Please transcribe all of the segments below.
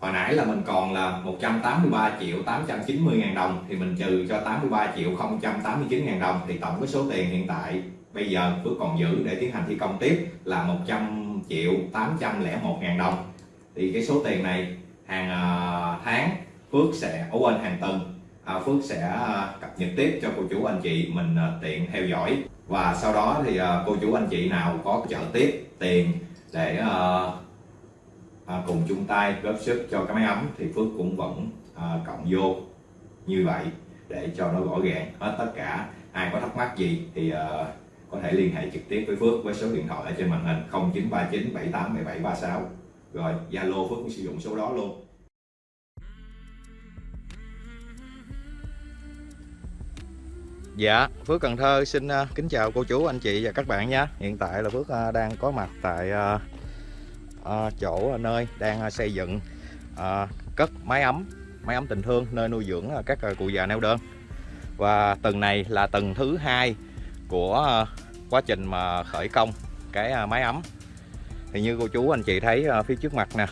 hồi nãy là mình còn là 183 triệu 890 ngàn đồng thì mình trừ cho 83 triệu 089 ngàn đồng thì tổng cái số tiền hiện tại bây giờ Phước còn giữ để tiến hành thi công tiếp là 100 triệu 801 ngàn đồng. Thì cái số tiền này hàng à, tháng Phước sẽ, ở quên hàng tuần à, Phước sẽ à, cập nhật tiếp cho cô chú anh chị mình tiện theo dõi. Và sau đó thì cô chú anh chị nào có trợ tiếp tiền để À, cùng chung tay góp sức cho cái máy ấm thì Phước cũng vẫn à, cộng vô như vậy để cho nó gõ gàng hết tất cả. Ai có thắc mắc gì thì à, có thể liên hệ trực tiếp với Phước với số điện thoại ở trên màn hình 0939 78 17 36 rồi Zalo Phước cũng sử dụng số đó luôn. Dạ, Phước Cần Thơ xin à, kính chào cô chú, anh chị và các bạn nha Hiện tại là Phước à, đang có mặt tại Ờ, chỗ ờ, nơi đang ờ, xây dựng cất máy ấm Máy ấm tình thương, nơi nuôi dưỡng các cụ già neo đơn. Và tầng này là tầng thứ hai của quá trình mà khởi công cái máy ấm. Thì như cô chú, anh chị thấy phía trước mặt nè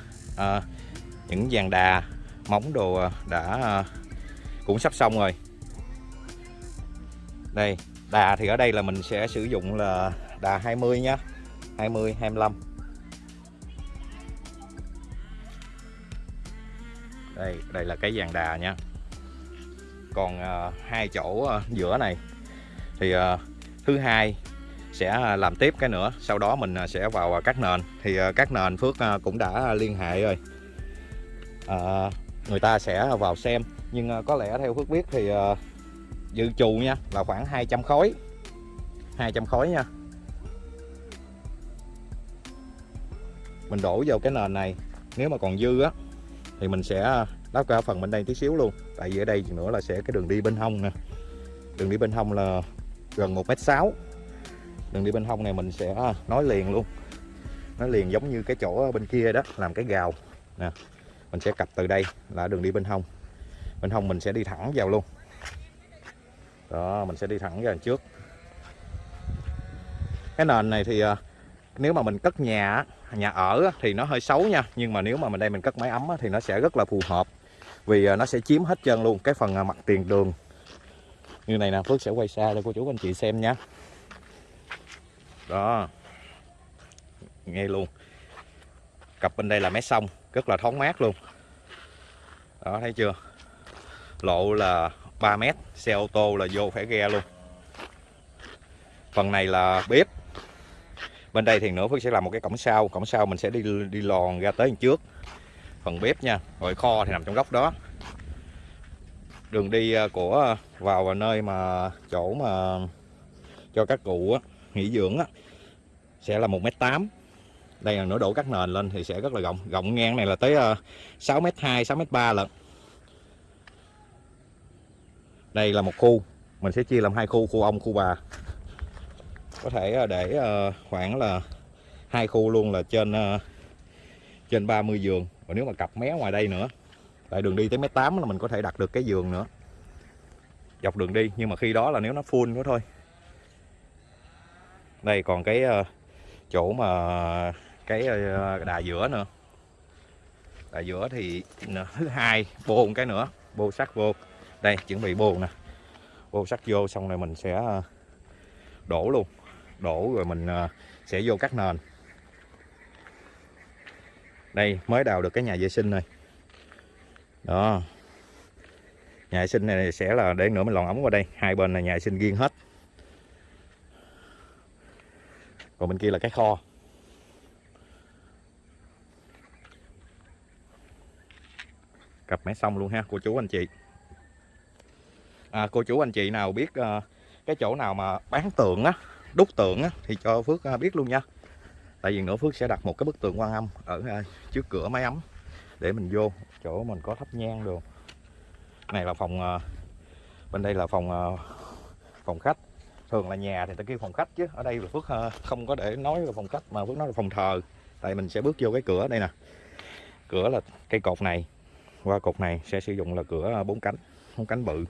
Những dàn đà, móng đồ đã cũng sắp xong rồi. Đây, đà thì ở đây là mình sẽ sử dụng là đà 20 nhá 20 25 đây đây là cái dàn đà nha. Còn uh, hai chỗ uh, giữa này thì uh, thứ hai sẽ làm tiếp cái nữa sau đó mình sẽ vào các nền. Thì uh, các nền Phước uh, cũng đã liên hệ rồi. Uh, người ta sẽ vào xem. Nhưng uh, có lẽ theo Phước biết thì uh, dự trù nha là khoảng 200 khối. 200 khối nha. Mình đổ vào cái nền này. Nếu mà còn dư á thì mình sẽ lắp cả phần bên đây tí xíu luôn. Tại vì ở đây nữa là sẽ cái đường đi bên hông nè. Đường đi bên hông là gần 1m6 đường đi bên hông này mình sẽ à, nói liền luôn. Nói liền giống như cái chỗ bên kia đó, làm cái gào. Nè, mình sẽ cặp từ đây là đường đi bên hông. Bên hông mình sẽ đi thẳng vào luôn. Đó, mình sẽ đi thẳng ra trước. Cái nền này thì à, nếu mà mình cất nhà nhà ở thì nó hơi xấu nha. Nhưng mà nếu mà mình đây mình cất máy ấm thì nó sẽ rất là phù hợp. Vì à, nó sẽ chiếm hết trơn luôn cái phần à, mặt tiền đường. Như này nè, Phước sẽ quay xa cho cô chú anh chị xem nha. Đó. Nghe luôn. Cặp bên đây là mé sông, rất là thoáng mát luôn. Đó, thấy chưa? Lộ là 3 mét, xe ô tô là vô phải ghe luôn. Phần này là bếp bên đây thì nữa Phước sẽ làm một cái cổng sau. Cổng sau mình sẽ đi đi lòn ra tới trước. Phần bếp nha rồi kho thì nằm trong góc đó. Đường đi à, của à, vào nơi mà, chỗ mà cho các cụ nghỉ dưỡng sẽ là 1m8 đây là nửa đổ các nền lên thì sẽ rất là rộng. Rộng ngang này là tới à, 6m2 6m3 lận. Đây là một khu. Mình sẽ chia làm hai khu khu ông, khu bà có thể ờ, để ờ, khoảng là hai khu luôn là trên ờ, trên 30 giường. Và nếu mà cặp mé ngoài đây nữa, tại đường đi tới mét 8 là mình có thể đặt được cái giường nữa. Dọc đường đi, nhưng mà khi đó là nếu nó full nữa thôi. Đây, còn cái chỗ mà cái đà giữa nữa. Đà giữa thì thứ hai, bô cái nữa, bô sắt vô. Đây, chuẩn bị bô nè. Bô sắt vô, xong rồi mình sẽ đổ luôn đổ rồi mình ờ, sẽ vô cắt nền. Đây mới đào được cái nhà vệ sinh này. Đó. Nhà vệ sinh này sẽ là để nữa mình lòn ống qua đây. Hai bên là nhà vệ sinh riêng hết. Còn bên kia là cái kho. Cặp máy xong luôn ha cô chú anh chị. À, cô chú anh chị nào biết uh, cái chỗ nào mà bán tượng á đúc tượng á, thì cho Phước à, biết luôn nha. Tại vì nữa Phước sẽ đặt một cái bức tượng quan âm ở à, trước cửa máy ấm để mình vô chỗ mình có thắp nhang đồ. Này là phòng à, bên đây là phòng phòng khách. Thường là nhà thì ta kêu phòng khách chứ. Ở đây là Phước không có để nói là phòng khách mà Phước nói là phòng thờ. Tại mình sẽ bước vô cái cửa đây nè. Cửa là cây cột này. Qua cột này sẽ sử dụng là cửa bốn cánh bốn cánh bự.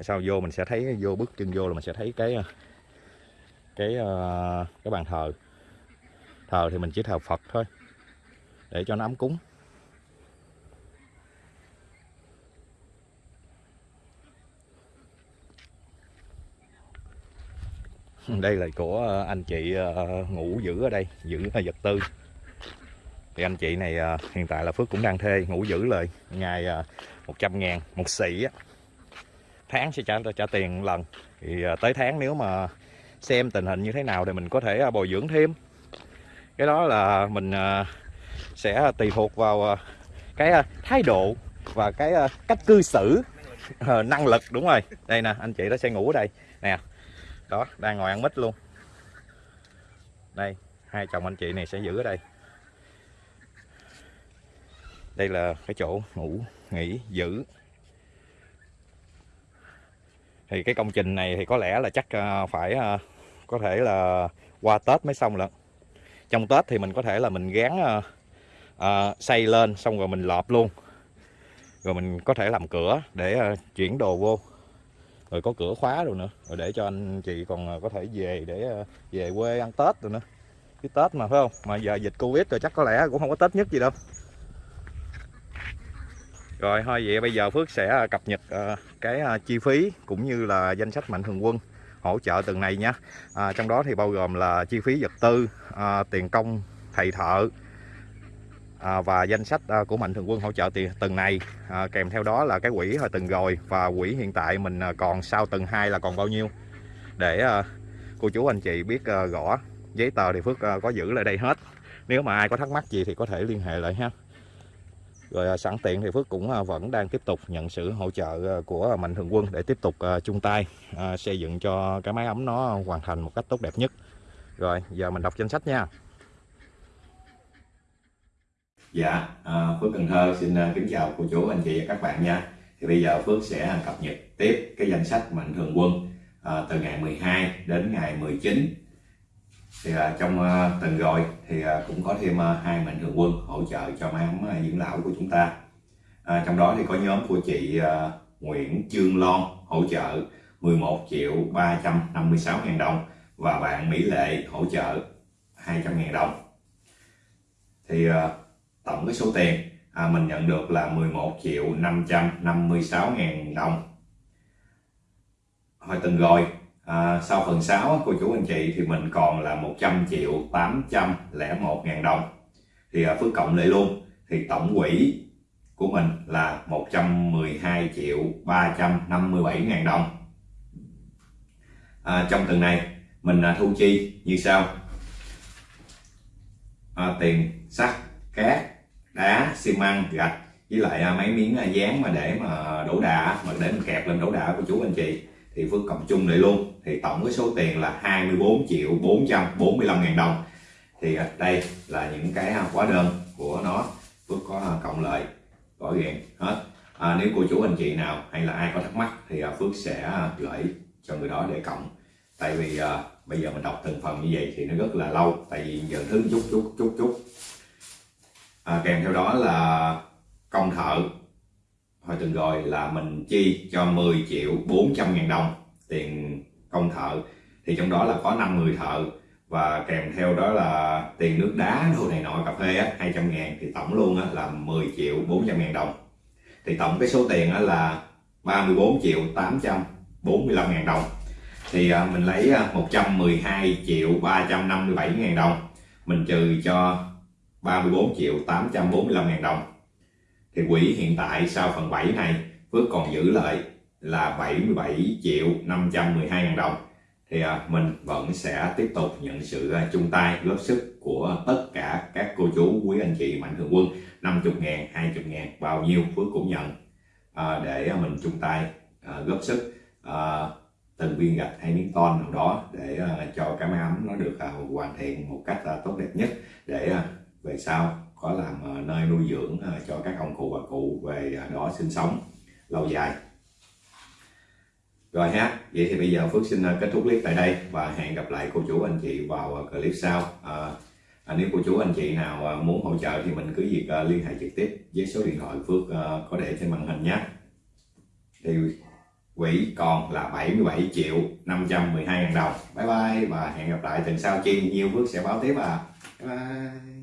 Sau vô mình sẽ thấy, vô bước chân vô là mình sẽ thấy cái cái ờ, cái bàn thờ. Thờ thì mình chỉ thờ Phật thôi, để cho nó ấm cúng. Đây là của ờ, anh chị ờ, ngủ giữ ở đây giữ là vật tư. Thì anh chị này hiện tại là Phước cũng đang thuê ngủ giữ lời, ngày 100 ngàn, một xỉ tháng sẽ trả trả tiền lần. Thì tới tháng nếu mà xem tình hình như thế nào thì mình có thể à, bồi dưỡng thêm. Cái đó là mình à, sẽ tùy thuộc vào à, cái thái độ và cái cách cư xử ờ, năng lực, đúng rồi. Đây nè, anh chị đó sẽ ngủ ở đây. Nè, đó, đang ngồi ăn mít luôn. Đây, hai chồng anh chị này sẽ giữ ở đây. Đây là cái chỗ ngủ, nghỉ, giữ. Thì cái công trình này thì có lẽ là chắc phải có thể là qua Tết mới xong lận. Trong Tết thì mình có thể là mình gán ờ, ờ, uh, xây lên xong rồi mình lọp luôn. Rồi mình có thể làm cửa để uh, chuyển đồ vô. Rồi có cửa khóa rồi nữa rồi để cho anh chị còn có thể về để về quê ăn tết rồi nữa. Cái tết mà phải không? Mà giờ dịch covid rồi chắc có lẽ cũng không có tết nhất gì đâu. Rồi thôi vậy bây giờ Phước sẽ cập nhật cái chi phí cũng như là danh sách mạnh thường quân hỗ trợ từng này nha à, trong đó thì bao gồm là chi phí vật tư à, tiền công thầy thợ à, và danh sách à, của mạnh thường quân hỗ trợ tiền từng này. À, kèm theo đó là cái quỹ hồi từng rồi và quỹ hiện tại mình à, còn sau từng hai là còn bao nhiêu? Để à, cô chú anh chị biết à, rõ giấy tờ thì Phước à, có giữ lại đây hết. Nếu mà ai có thắc mắc gì thì có thể liên hệ lại ha rồi à, sẵn tiện thì Phước cũng à, vẫn đang tiếp tục nhận sự hỗ trợ à, của Mạnh Thường Quân để tiếp tục chung tay xây dựng cho cái máy ấm nó hoàn thành một cách tốt đẹp nhất. Rồi giờ mình đọc danh sách nha. Dạ, à, Phước Cần Thơ xin kính chào cô chú, anh chị và các bạn nha. Thì bây giờ Phước sẽ cập nhật tiếp cái danh sách mạnh thường quân à, từ ngày 12 đến ngày 19. Thì à, trong ờ, tuần rồi thì à, cũng có thêm à, hai mạnh thường quân hỗ trợ cho máy ấm à, dưỡng lão của chúng ta. À, trong đó thì có nhóm của chị Nguyễn Trương Lon hỗ trợ 11 triệu 356 ngàn đồng và bạn Mỹ Lệ hỗ trợ 200 ngàn đồng. Thì tổng cái số tiền à, mình nhận được là 11 triệu 556 ngàn đồng hồi tuần rồi à, sau phần 6 cô chú anh chị thì mình còn là 100 triệu 801 ngàn đồng. Thì à, Phước cộng lại luôn. Thì tổng quỹ của mình là 112 triệu 357 ngàn đồng. À, trong tuần này mình à, thu chi như sau. À, tiền sắt cát đá xi măng gạch với lại à, mấy miếng à, dán mà để mà đổ đà mà để mình kẹp lên đổ đà của chú anh chị thì Phước cộng chung lại luôn. Thì tổng cái số tiền là 24 triệu 445 ngàn đồng. Thì à, đây là những cái à, hóa đơn của nó. Phước có à, cộng lại rõ ràng hết. À, nếu cô chú anh chị nào hay là ai có thắc mắc thì Phước sẽ gửi cho người đó để cộng. Tại vì à, bây giờ mình đọc từng phần như vậy thì nó rất là lâu tại vì giờ thứ chút chút chút chút. À, kèm theo đó là công thợ hồi từng rồi là mình chi cho 10 triệu 400 ngàn đồng tiền công thợ. Thì trong đó là có 5 người thợ và kèm theo đó là tiền nước đá đồ này nọ cà phê á, 200 ngàn. Thì tổng luôn á, là 10 triệu 400 ngàn đồng. Thì tổng cái số tiền á, là 34 triệu 845 ngàn đồng. Thì à, mình lấy à, 112 triệu 357 ngàn đồng. Mình trừ cho 34 triệu 845 ngàn đồng thì quỹ hiện tại sau phần 7 này Phước còn giữ lại là 77 triệu 512 ngàn đồng. Thì à, mình vẫn sẽ tiếp tục nhận sự à, chung tay góp sức của tất cả các cô chú quý anh chị mạnh thường quân 50 ngàn 20 ngàn bao nhiêu Phước cũng nhận. À, để mình chung tay à, góp sức từng viên gạch hay miếng ton nào đó để cho cái máy ấm nó được hoàn thiện một cách tốt đẹp nhất để về sau có làm ờ, nơi nuôi dưỡng ờ, cho các ông cụ bà cụ về ờ, đó sinh sống lâu dài. Rồi ha vậy thì bây giờ Phước xin kết thúc clip tại đây và hẹn gặp lại cô chú anh chị vào clip sau. À, à, nếu cô chú anh chị nào muốn hỗ trợ thì mình cứ việc liên hệ trực tiếp với số điện thoại Phước có để trên màn hình nhé. Thì quỹ còn là 77 triệu 512 ngàn đồng. Bye bye và hẹn gặp lại tuần sau. Chi nhiều Phước sẽ báo tiếp à bye bye.